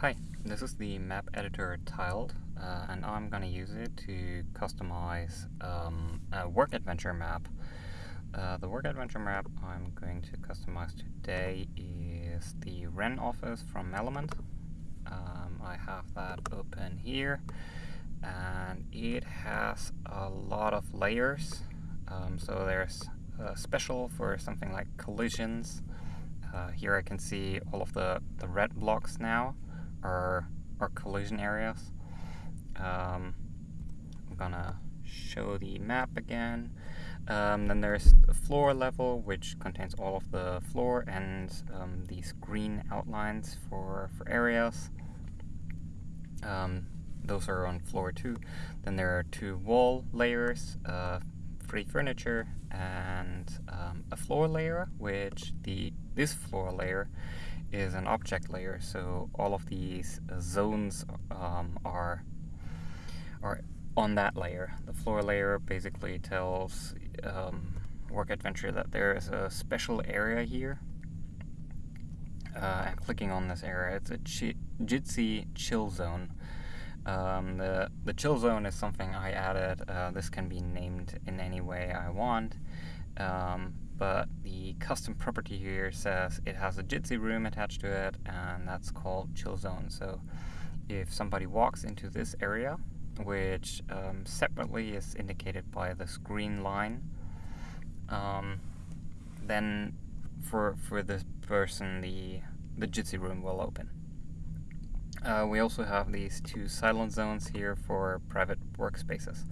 Hi, this is the map editor tiled uh, and I'm going to use it to customize um, a work adventure map. Uh, the work adventure map I'm going to customize today is the Wren office from Element. Um, I have that open here and it has a lot of layers. Um, so there's a special for something like collisions. Uh, here I can see all of the, the red blocks now are, are collision areas. Um, I'm gonna show the map again. Um, then there's the floor level, which contains all of the floor and um, these green outlines for, for areas. Um, those are on floor two. Then there are two wall layers, uh, free furniture, and um, a floor layer, which the this floor layer is an object layer. So all of these zones um, are are on that layer. The floor layer basically tells um, Work Adventure that there is a special area here. Uh, and clicking on this area, it's a Jitsi chill zone. Um, the, the chill zone is something I added. Uh, this can be named in any way I want. Um, but the custom property here says it has a Jitsi room attached to it, and that's called chill zone. So if somebody walks into this area, which um, separately is indicated by this green line, um, then for for this person the the Jitsi room will open. Uh, we also have these two silent zones here for private workspaces.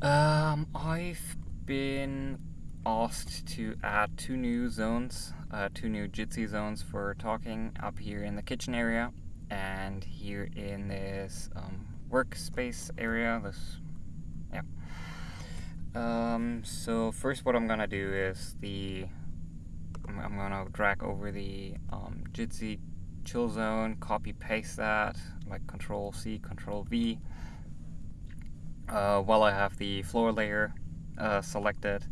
Um, I've been asked to add two new zones, uh, two new Jitsi zones for talking up here in the kitchen area and here in this um, workspace area. This, yeah. Um, so first, what I'm gonna do is the I'm, I'm gonna drag over the um, Jitsi chill zone, copy paste that like Control C, Control V. Uh, while I have the floor layer uh, selected,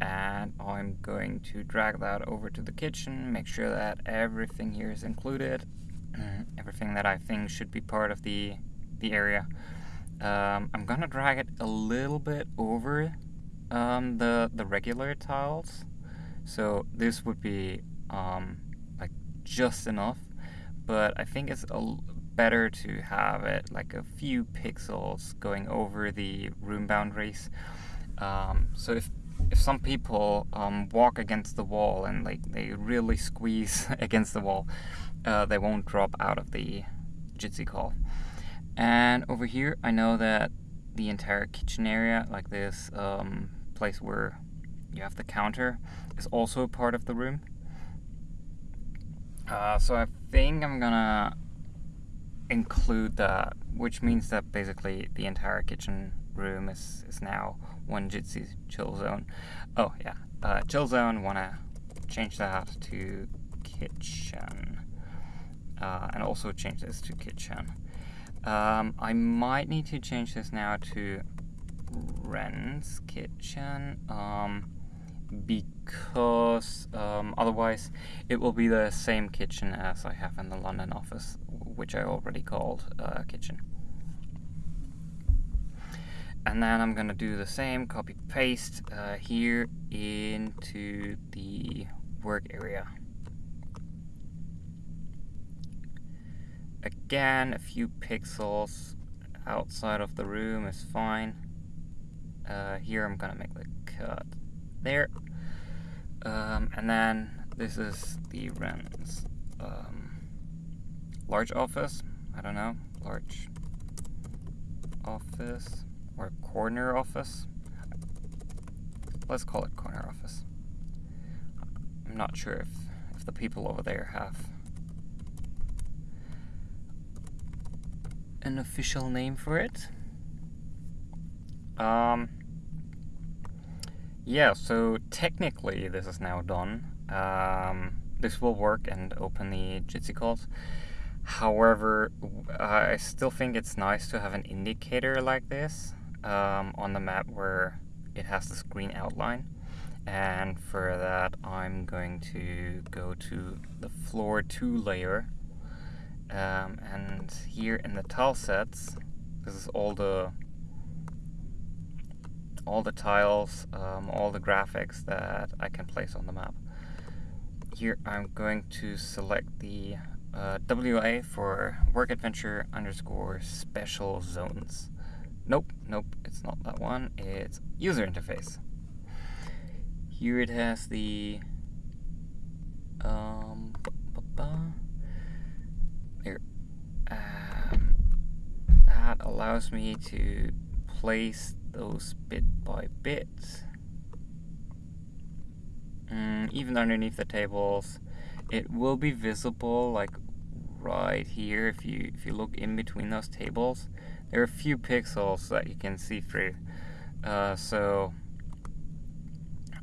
and I'm going to drag that over to the kitchen, make sure that everything here is included, everything that I think should be part of the, the area. Um, I'm gonna drag it a little bit over um, the, the regular tiles, so this would be um, like just enough, but I think it's a, better to have it like a few pixels going over the room boundaries. Um, so if if some people um, walk against the wall and like they really squeeze against the wall, uh, they won't drop out of the Jitsi call. And over here, I know that the entire kitchen area, like this um, place where you have the counter, is also part of the room. Uh, so I think I'm gonna include that, which means that basically the entire kitchen room is, is now one Jitsi chill zone. Oh yeah, uh, chill zone, wanna change that to kitchen. Uh, and also change this to kitchen. Um, I might need to change this now to Wren's kitchen um, because um, otherwise it will be the same kitchen as I have in the London office, which I already called uh, kitchen and then I'm gonna do the same copy paste uh, here into the work area. Again a few pixels outside of the room is fine. Uh, here I'm gonna make the cut there. Um, and then this is the Wren's um, large office. I don't know large office or corner office. Let's call it corner office. I'm not sure if, if the people over there have an official name for it. Um, yeah, so technically this is now done. Um, this will work and open the Jitsi calls. However, I still think it's nice to have an indicator like this um, on the map where it has this green outline and for that I'm going to go to the floor 2 layer Um, and here in the tile sets, this is all the all the tiles, um, all the graphics that I can place on the map. Here I'm going to select the uh, WA for work adventure underscore special zones. Nope, nope, it's not that one. It's user interface. Here it has the um, here. Um, that allows me to place those bit by bit. Mm, even underneath the tables, it will be visible like right here if you if you look in between those tables. There are a few pixels that you can see through. Uh, so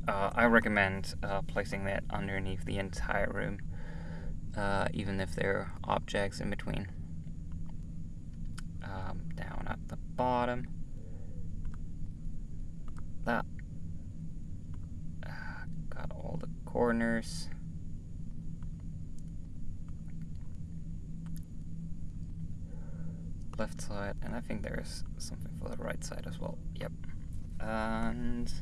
uh, I recommend uh, placing that underneath the entire room, uh, even if there are objects in between. Um, down at the bottom. That. Uh, got all the corners. Left side, and I think there's something for the right side as well. Yep. And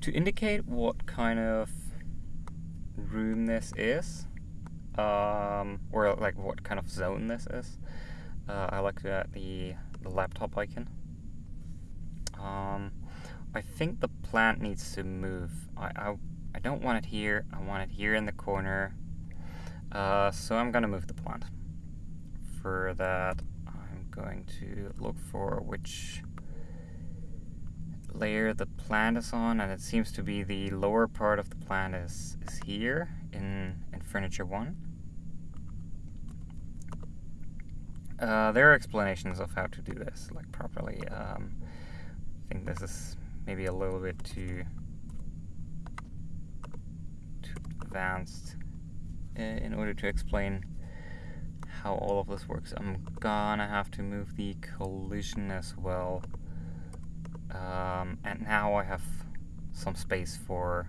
to indicate what kind of room this is, um, or like what kind of zone this is, uh, I like to add the, the laptop icon. Um, I think the plant needs to move. I, I, I don't want it here, I want it here in the corner. Uh, so I'm gonna move the plant. For that, going to look for which layer the plant is on, and it seems to be the lower part of the plant is, is here in, in Furniture 1. Uh, there are explanations of how to do this, like properly. Um, I think this is maybe a little bit too too advanced uh, in order to explain how all of this works. I'm gonna have to move the collision as well. Um, and now I have some space for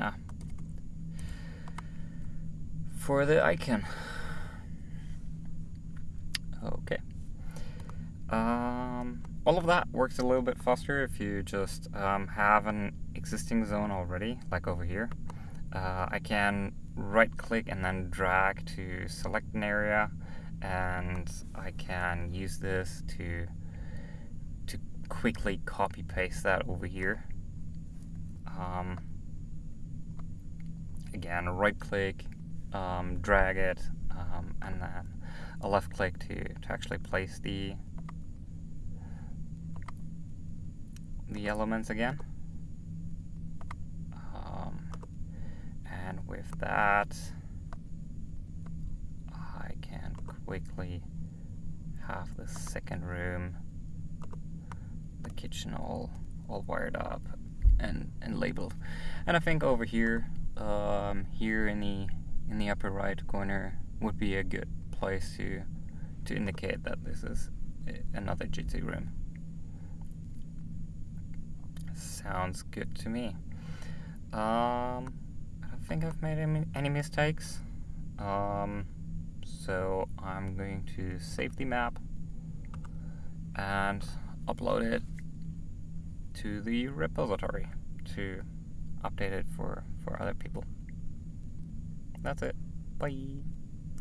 ah, for the icon. Okay. Um, all of that works a little bit faster if you just um, have an existing zone already, like over here. Uh, I can right click and then drag to select an area and I can use this to to quickly copy paste that over here. Um, again, right click, um, drag it, um, and then a left click to, to actually place the the elements again. Um, and with that, I can quickly have the second room the kitchen all all wired up and and labeled. And I think over here, um, here in the in the upper right corner would be a good place to to indicate that this is another Jitsi room. Sounds good to me. Um, think I've made any, mistakes. Um, so I'm going to save the map and upload it to the repository to update it for, for other people. That's it. Bye.